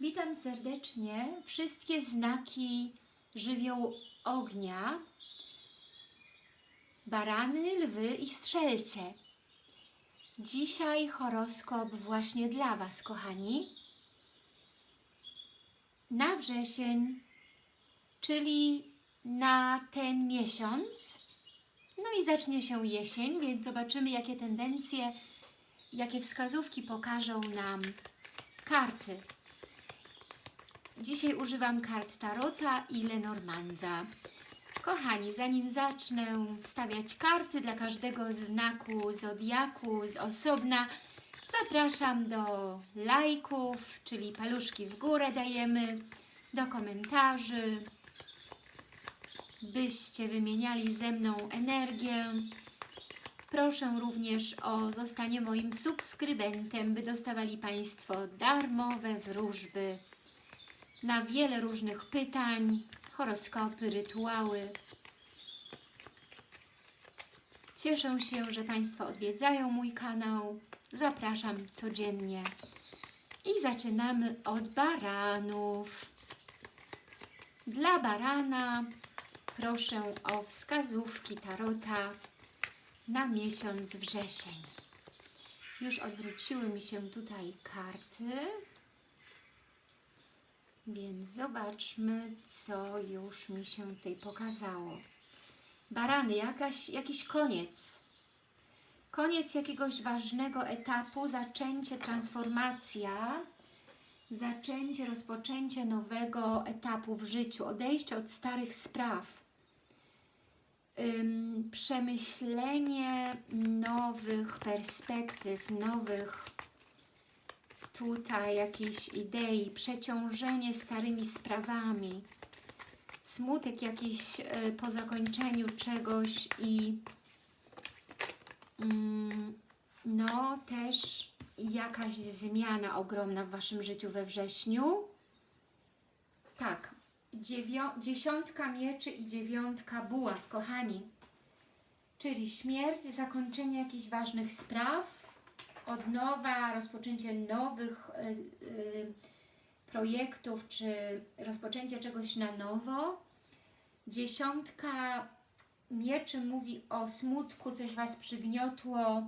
Witam serdecznie wszystkie znaki żywiołu ognia, barany, lwy i strzelce. Dzisiaj horoskop właśnie dla Was, kochani. Na wrzesień, czyli na ten miesiąc. No i zacznie się jesień, więc zobaczymy, jakie tendencje, jakie wskazówki pokażą nam karty. Dzisiaj używam kart Tarota i Lenormandza. Kochani, zanim zacznę stawiać karty dla każdego znaku zodiaku z osobna, zapraszam do lajków, czyli paluszki w górę dajemy, do komentarzy, byście wymieniali ze mną energię. Proszę również o zostanie moim subskrybentem, by dostawali Państwo darmowe wróżby na wiele różnych pytań, horoskopy, rytuały. Cieszę się, że Państwo odwiedzają mój kanał. Zapraszam codziennie. I zaczynamy od baranów. Dla barana proszę o wskazówki tarota na miesiąc wrzesień. Już odwróciły mi się tutaj karty. Więc zobaczmy, co już mi się tutaj pokazało. Barany, jakaś, jakiś koniec. Koniec jakiegoś ważnego etapu, zaczęcie, transformacja, zaczęcie, rozpoczęcie nowego etapu w życiu, odejście od starych spraw, przemyślenie nowych perspektyw, nowych tutaj jakiejś idei, przeciążenie starymi sprawami, smutek jakiś y, po zakończeniu czegoś i mm, no też jakaś zmiana ogromna w Waszym życiu we wrześniu. Tak, dziewią- dziesiątka mieczy i dziewiątka buław, kochani. Czyli śmierć, zakończenie jakichś ważnych spraw, od nowa, rozpoczęcie nowych y, y, projektów, czy rozpoczęcie czegoś na nowo. Dziesiątka mieczy mówi o smutku, coś Was przygniotło,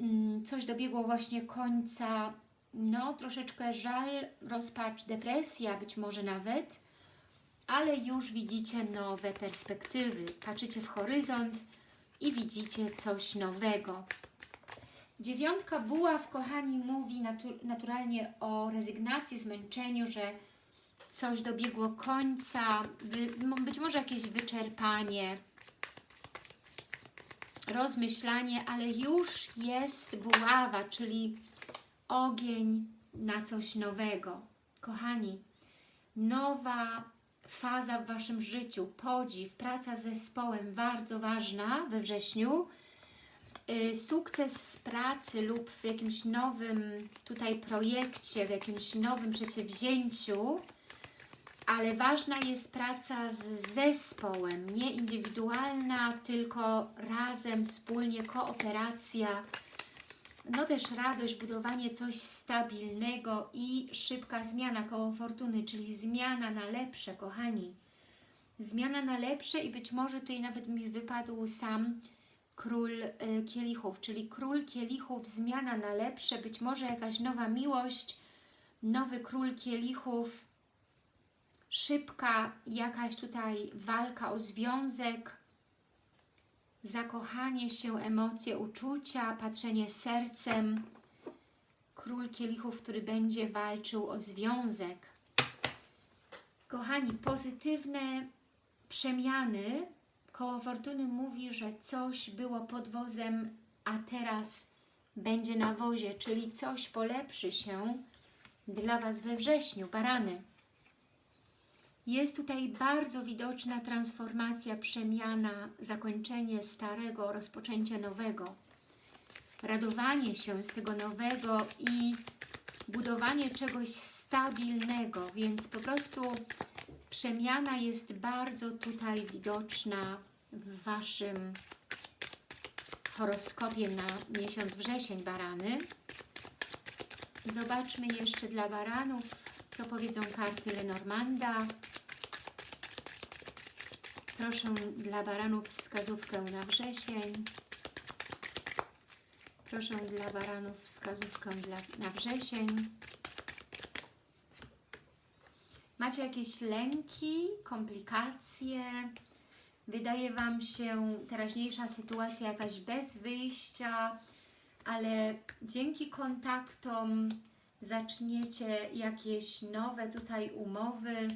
mm, coś dobiegło właśnie końca, no troszeczkę żal, rozpacz, depresja być może nawet, ale już widzicie nowe perspektywy, patrzycie w horyzont i widzicie coś nowego. Dziewiątka buław, kochani, mówi natu naturalnie o rezygnacji, zmęczeniu, że coś dobiegło końca, być może jakieś wyczerpanie, rozmyślanie, ale już jest buława, czyli ogień na coś nowego. Kochani, nowa faza w Waszym życiu, podziw, praca z zespołem, bardzo ważna we wrześniu, sukces w pracy lub w jakimś nowym tutaj projekcie, w jakimś nowym przedsięwzięciu, ale ważna jest praca z zespołem, nie indywidualna, tylko razem, wspólnie, kooperacja, no też radość, budowanie coś stabilnego i szybka zmiana koło fortuny, czyli zmiana na lepsze, kochani. Zmiana na lepsze i być może tutaj nawet mi wypadł sam król y, kielichów, czyli król kielichów, zmiana na lepsze, być może jakaś nowa miłość, nowy król kielichów, szybka jakaś tutaj walka o związek, zakochanie się, emocje, uczucia, patrzenie sercem, król kielichów, który będzie walczył o związek. Kochani, pozytywne przemiany, koło fortuny mówi, że coś było pod wozem, a teraz będzie na wozie, czyli coś polepszy się dla Was we wrześniu, barany. Jest tutaj bardzo widoczna transformacja, przemiana, zakończenie starego, rozpoczęcie nowego. Radowanie się z tego nowego i budowanie czegoś stabilnego, więc po prostu przemiana jest bardzo tutaj widoczna w Waszym horoskopie na miesiąc wrzesień, barany. Zobaczmy jeszcze dla baranów Co powiedzą karty Lenormanda? Proszę dla baranów wskazówkę na wrzesień. Proszę dla baranów wskazówkę dla, na wrzesień. Macie jakieś lęki, komplikacje? Wydaje Wam się teraźniejsza sytuacja jakaś bez wyjścia, ale dzięki kontaktom zaczniecie jakieś nowe tutaj umowy,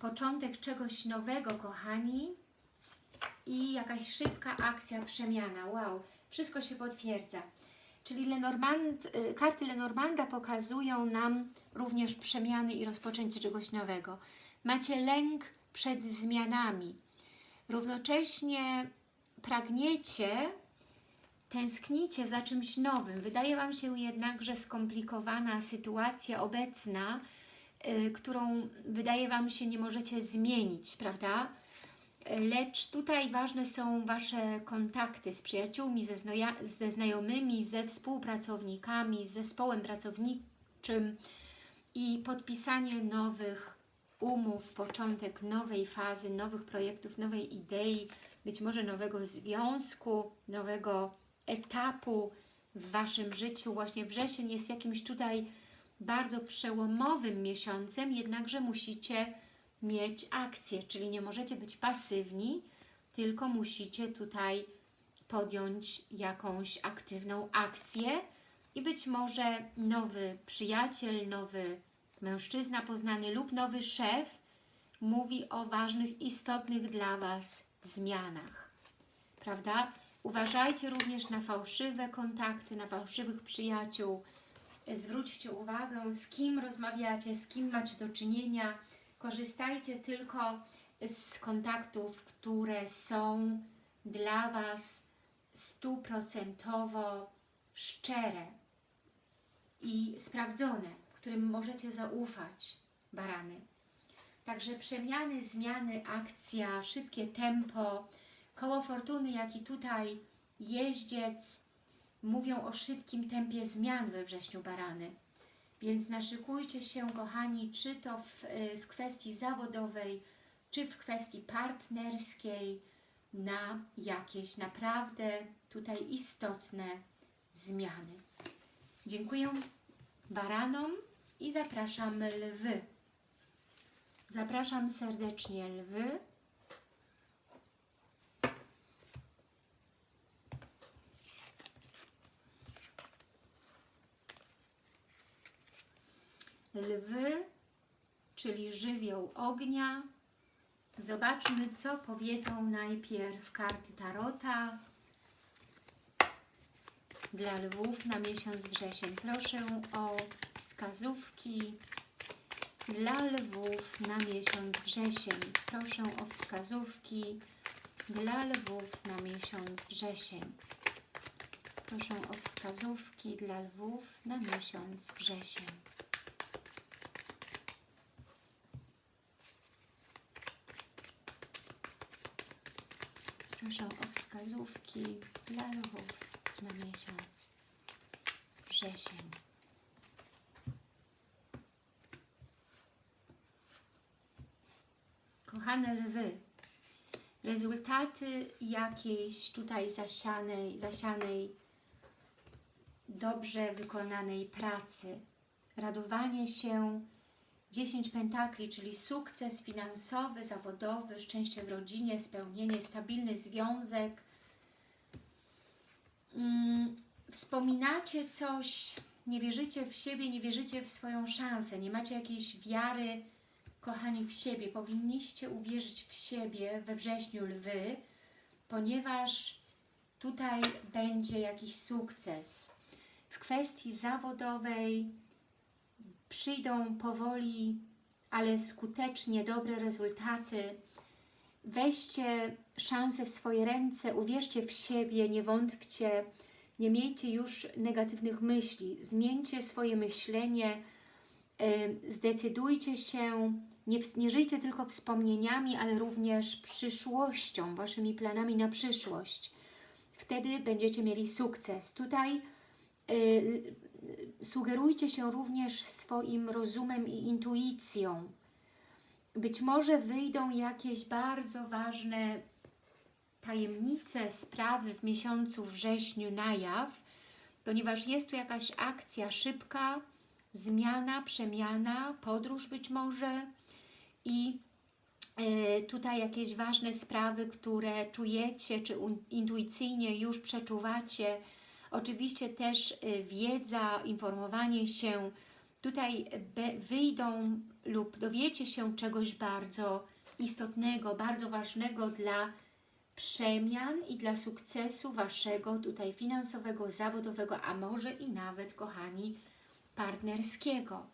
początek czegoś nowego, kochani, i jakaś szybka akcja, przemiana. Wow, wszystko się potwierdza. Czyli Lenormand, y, karty Lenormanda pokazują nam również przemiany i rozpoczęcie czegoś nowego. Macie lęk przed zmianami. Równocześnie pragniecie, tęsknicie za czymś nowym. Wydaje Wam się jednak, że skomplikowana sytuacja obecna, y, którą wydaje Wam się nie możecie zmienić, prawda? Lecz tutaj ważne są Wasze kontakty z przyjaciółmi, ze, ze znajomymi, ze współpracownikami, z zespołem pracowniczym i podpisanie nowych umów, początek nowej fazy, nowych projektów, nowej idei, być może nowego związku, nowego etapu w Waszym życiu. Właśnie wrzesień jest jakimś tutaj bardzo przełomowym miesiącem, jednakże musicie mieć akcję, czyli nie możecie być pasywni, tylko musicie tutaj podjąć jakąś aktywną akcję i być może nowy przyjaciel, nowy mężczyzna poznany lub nowy szef mówi o ważnych, istotnych dla Was zmianach. Prawda? Uważajcie również na fałszywe kontakty, na fałszywych przyjaciół. Zwróćcie uwagę, z kim rozmawiacie, z kim macie do czynienia. Korzystajcie tylko z kontaktów, które są dla Was stuprocentowo szczere i sprawdzone, którym możecie zaufać, barany. Także przemiany, zmiany, akcja, szybkie tempo, koło fortuny, jak i tutaj jeździec mówią o szybkim tempie zmian we wrześniu barany. Więc naszykujcie się, kochani, czy to w, w kwestii zawodowej, czy w kwestii partnerskiej, na jakieś naprawdę tutaj istotne zmiany. Dziękuję baranom i zapraszam lwy. Zapraszam serdecznie lwy. Lwy, czyli żywioł ognia. Zobaczmy, co powiedzą najpierw karty Tarota dla lwów na miesiąc wrzesień. Proszę o wskazówki dla lwów na miesiąc wrzesień. Proszę o wskazówki dla lwów na miesiąc wrzesień. Proszę o wskazówki dla lwów na miesiąc wrzesień. Proszę o wskazówki dla lwów na miesiąc wrzesień. Kochane lwy, rezultaty jakiejś tutaj zasianej, zasianej, dobrze wykonanej pracy, radowanie się, 10 pentakli, czyli sukces finansowy, zawodowy, szczęście w rodzinie, spełnienie, stabilny związek. Hmm, wspominacie coś, nie wierzycie w siebie, nie wierzycie w swoją szansę, nie macie jakiejś wiary, kochani, w siebie. Powinniście uwierzyć w siebie we wrześniu lwy, ponieważ tutaj będzie jakiś sukces. W kwestii zawodowej przyjdą powoli, ale skutecznie dobre rezultaty. Weźcie szansę w swoje ręce, uwierzcie w siebie, nie wątpcie, nie miejcie już negatywnych myśli. Zmieńcie swoje myślenie, zdecydujcie się, nie, nie żyjcie tylko wspomnieniami, ale również przyszłością, Waszymi planami na przyszłość. Wtedy będziecie mieli sukces. Tutaj y, sugerujcie się również swoim rozumem i intuicją. Być może wyjdą jakieś bardzo ważne tajemnice, sprawy w miesiącu wrześniu na jaw, ponieważ jest tu jakaś akcja szybka, zmiana, przemiana, podróż być może i e, tutaj jakieś ważne sprawy, które czujecie, czy intuicyjnie już przeczuwacie. Oczywiście też e, wiedza, informowanie się, tutaj wyjdą lub dowiecie się czegoś bardzo istotnego, bardzo ważnego dla przemian i dla sukcesu Waszego tutaj finansowego, zawodowego, a może i nawet, kochani, partnerskiego.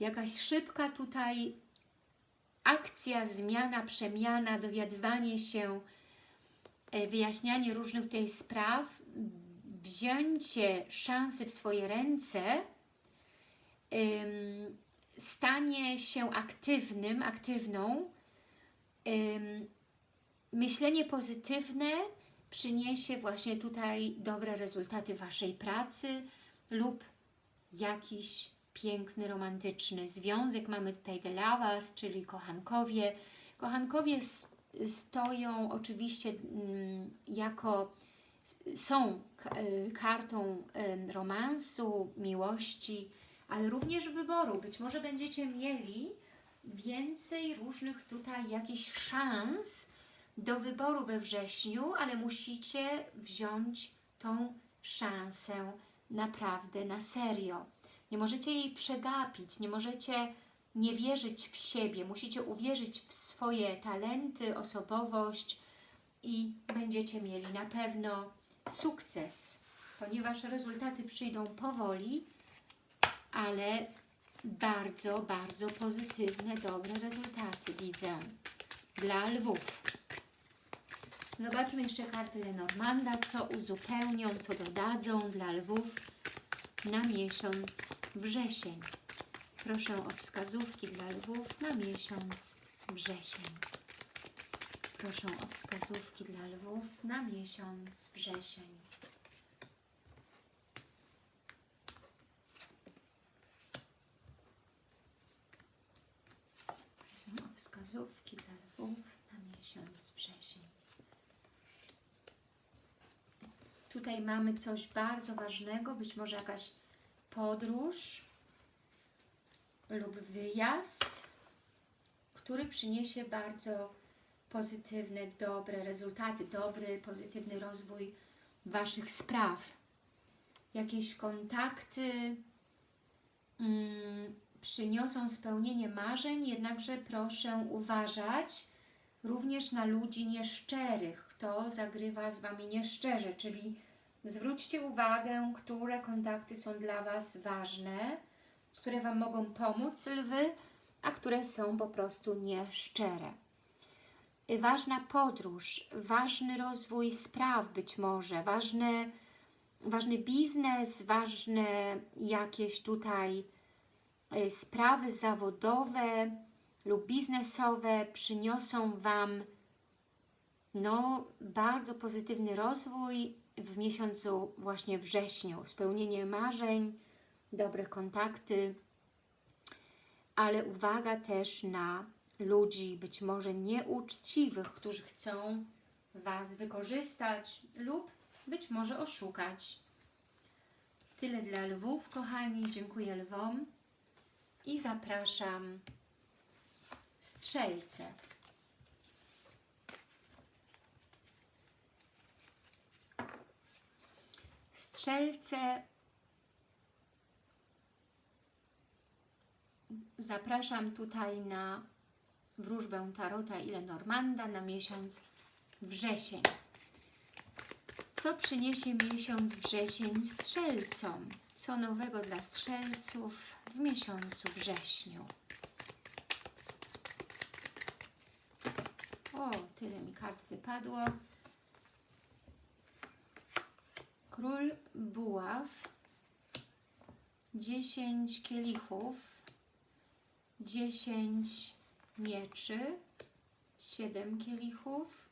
Jakaś szybka tutaj akcja, zmiana, przemiana, dowiadywanie się, e, wyjaśnianie różnych tutaj spraw, wzięcie szansy w swoje ręce, ym, stanie się aktywnym, aktywną, ym, myślenie pozytywne przyniesie właśnie tutaj dobre rezultaty Waszej pracy lub jakiś piękny, romantyczny związek. Mamy tutaj The Lovers, czyli kochankowie. Kochankowie stoją oczywiście mm, jako, są y, kartą romansu, miłości, ale również wyboru. Być może będziecie mieli więcej różnych tutaj jakichś szans do wyboru we wrześniu, ale musicie wziąć tą szansę naprawdę na serio. Nie możecie jej przegapić, nie możecie nie wierzyć w siebie, musicie uwierzyć w swoje talenty, osobowość i będziecie mieli na pewno sukces, ponieważ rezultaty przyjdą powoli, ale bardzo, bardzo pozytywne, dobre rezultaty widzę dla lwów. Zobaczmy jeszcze karty Lenormanda, co uzupełnią, co dodadzą dla lwów na miesiąc wrzesień. Proszę o wskazówki dla lwów na miesiąc wrzesień. Proszę o wskazówki dla lwów na miesiąc wrzesień. Proszę o wskazówki dla lwów na miesiąc wrzesień. Tutaj mamy coś bardzo ważnego, być może jakaś podróż lub wyjazd, który przyniesie bardzo pozytywne, dobre rezultaty, dobry, pozytywny rozwój Waszych spraw. Jakieś kontakty mm, przyniosą spełnienie marzeń, jednakże proszę uważać również na ludzi nieszczerych, kto zagrywa z Wami nieszczerze, czyli zwróćcie uwagę, które kontakty są dla Was ważne, które Wam mogą pomóc, lwy, a które są po prostu nieszczere. Ważna podróż, ważny rozwój spraw być może, ważne, ważny biznes, ważne jakieś tutaj y, sprawy zawodowe lub biznesowe przyniosą Wam no, bardzo pozytywny rozwój w miesiącu właśnie wrześniu. Spełnienie marzeń, dobre kontakty, ale uwaga też na ludzi być może nieuczciwych, którzy chcą Was wykorzystać lub być może oszukać. Tyle dla lwów, kochani. Dziękuję lwom i zapraszam strzelce. Strzelce zapraszam tutaj na wróżbę Tarota i Lenormanda na miesiąc wrzesień. Co przyniesie miesiąc wrzesień strzelcom? Co nowego dla strzelców w miesiącu wrześniu? O, tyle mi kart wypadło. Król buław, 10 kielichów, 10 mieczy, 7 kielichów,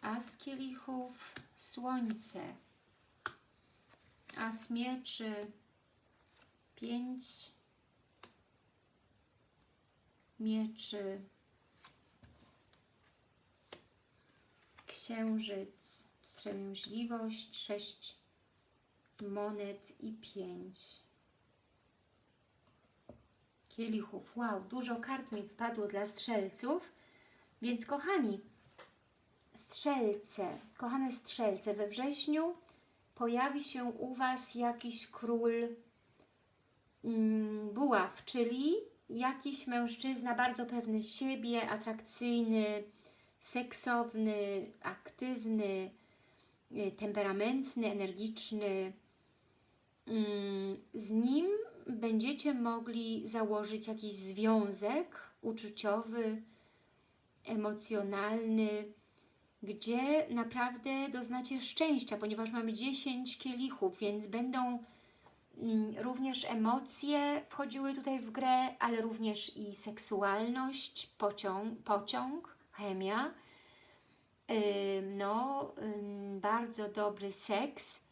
as kielichów, słońce. As mieczy, pięć mieczy, księżyc, wstrzemięźliwość, sześć monet i pięć kielichów. Wow, dużo kart mi wpadło dla strzelców, więc kochani, strzelce, kochane strzelce, we wrześniu pojawi się u Was jakiś król mm, buław, czyli jakiś mężczyzna bardzo pewny siebie, atrakcyjny, seksowny, aktywny, y, temperamentny, energiczny. Mm, Z nim będziecie mogli założyć jakiś związek uczuciowy, emocjonalny, gdzie naprawdę doznacie szczęścia, ponieważ mamy 10 kielichów, więc będą mm, również emocje wchodziły tutaj w grę, ale również i seksualność, pociąg, pociąg chemia, no, bardzo dobry seks.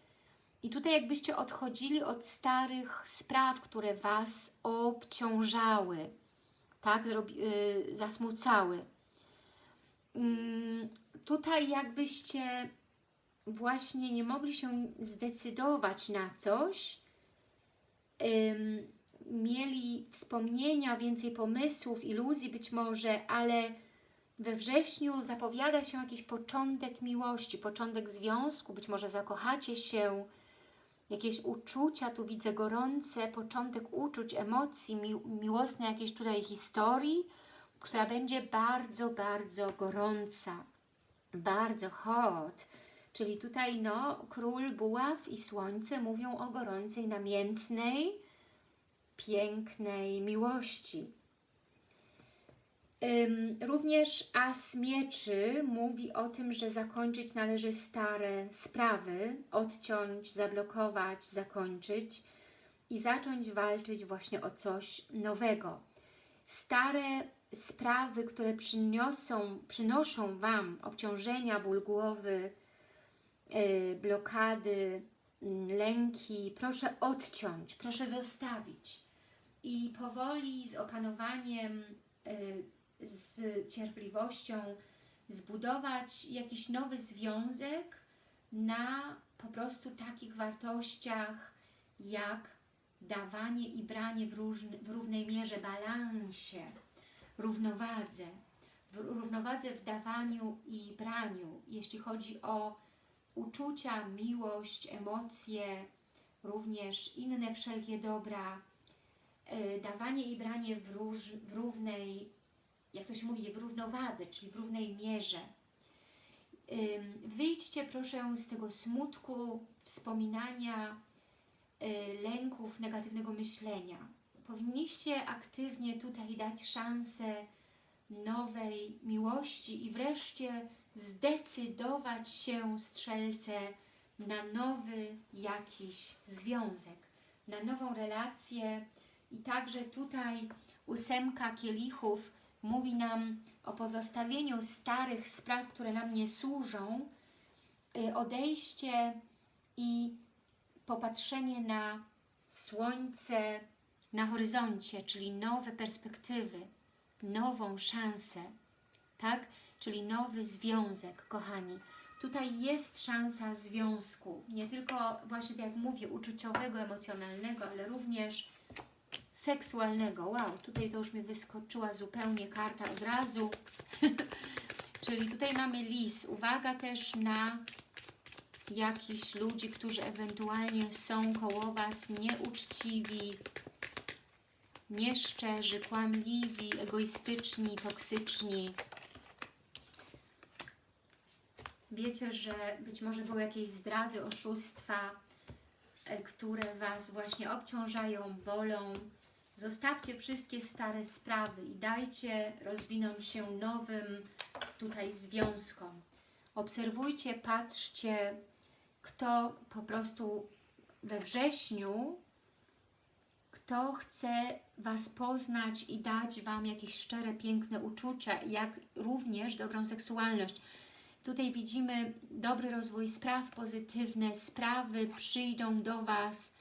I tutaj jakbyście odchodzili od starych spraw, które Was obciążały, tak, Zrobi, y, zasmucały. Ym, tutaj jakbyście właśnie nie mogli się zdecydować na coś, ym, mieli wspomnienia, więcej pomysłów, iluzji być może, ale we wrześniu zapowiada się jakiś początek miłości, początek związku, być może zakochacie się, jakieś uczucia, tu widzę gorące, początek uczuć, emocji, mi miłosnej jakiejś tutaj historii, która będzie bardzo, bardzo gorąca, bardzo hot. Czyli tutaj no, król, buław i słońce mówią o gorącej, namiętnej, pięknej miłości. Również as mieczy mówi o tym, że zakończyć należy stare sprawy, odciąć, zablokować, zakończyć i zacząć walczyć właśnie o coś nowego. Stare sprawy, które przyniosą, przynoszą Wam obciążenia, ból głowy, yy, blokady, lęki, proszę odciąć, proszę zostawić i powoli z opanowaniem yy, z cierpliwością zbudować jakiś nowy związek na po prostu takich wartościach jak dawanie i branie w, różny, w równej mierze, balansie, równowadze, w równowadze w dawaniu i braniu, jeśli chodzi o uczucia, miłość, emocje, również inne wszelkie dobra, yy, dawanie i branie w, róż, w równej jak to się mówi, w równowadze, czyli w równej mierze. Wyjdźcie proszę z tego smutku, wspominania, y, lęków, negatywnego myślenia. Powinniście aktywnie tutaj dać szansę nowej miłości i wreszcie zdecydować się, strzelce, na nowy jakiś związek, na nową relację i także tutaj ósemka kielichów mówi nam o pozostawieniu starych spraw, które nam nie służą, y, odejście i popatrzenie na słońce na horyzoncie, czyli nowe perspektywy, nową szansę, tak? Czyli nowy związek, kochani. Tutaj jest szansa związku, nie tylko właśnie tak jak mówię, uczuciowego, emocjonalnego, ale również seksualnego. Wow, tutaj to już mi wyskoczyła zupełnie karta od razu. Czyli tutaj mamy lis. Uwaga też na jakichś ludzi, którzy ewentualnie są koło Was nieuczciwi, nieszczerzy, kłamliwi, egoistyczni, toksyczni. Wiecie, że być może były jakieś zdrady, oszustwa, e, które Was właśnie obciążają, bolą. Zostawcie wszystkie stare sprawy i dajcie rozwinąć się nowym tutaj związkom. Obserwujcie, patrzcie, kto po prostu we wrześniu, kto chce Was poznać i dać Wam jakieś szczere, piękne uczucia, jak również dobrą seksualność. Tutaj widzimy dobry rozwój spraw, pozytywne sprawy przyjdą do Was.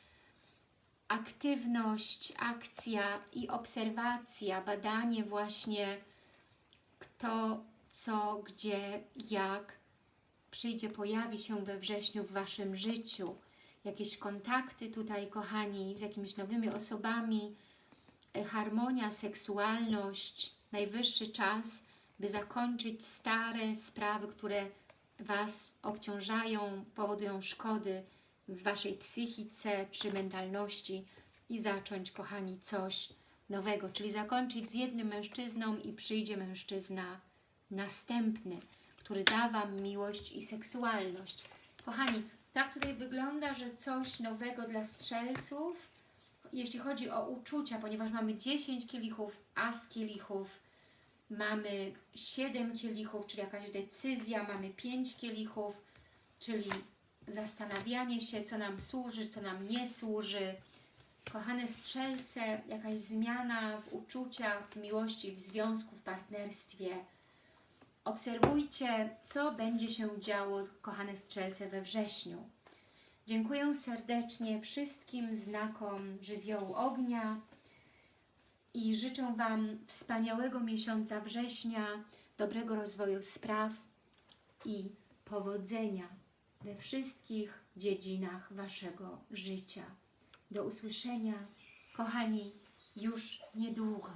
Aktywność, akcja i obserwacja, badanie właśnie kto, co, gdzie, jak przyjdzie, pojawi się we wrześniu w Waszym życiu. Jakieś kontakty tutaj, kochani, z jakimiś nowymi osobami, e, harmonia, seksualność, najwyższy czas, by zakończyć stare sprawy, które Was obciążają, powodują szkody w Waszej psychice czy mentalności i zacząć, kochani, coś nowego, czyli zakończyć z jednym mężczyzną i przyjdzie mężczyzna następny, który da Wam miłość i seksualność. Kochani, tak tutaj wygląda, że coś nowego dla strzelców, jeśli chodzi o uczucia, ponieważ mamy 10 kielichów, as kielichów, mamy 7 kielichów, czyli jakaś decyzja, mamy 5 kielichów, czyli zastanawianie się, co nam służy, co nam nie służy. Kochane strzelce, jakaś zmiana w uczuciach, w miłości, w związku, w partnerstwie. Obserwujcie, co będzie się działo, kochane strzelce, we wrześniu. Dziękuję serdecznie wszystkim znakom żywiołu ognia i życzę Wam wspaniałego miesiąca września, dobrego rozwoju spraw i powodzenia we wszystkich dziedzinach Waszego życia. Do usłyszenia, kochani, już niedługo.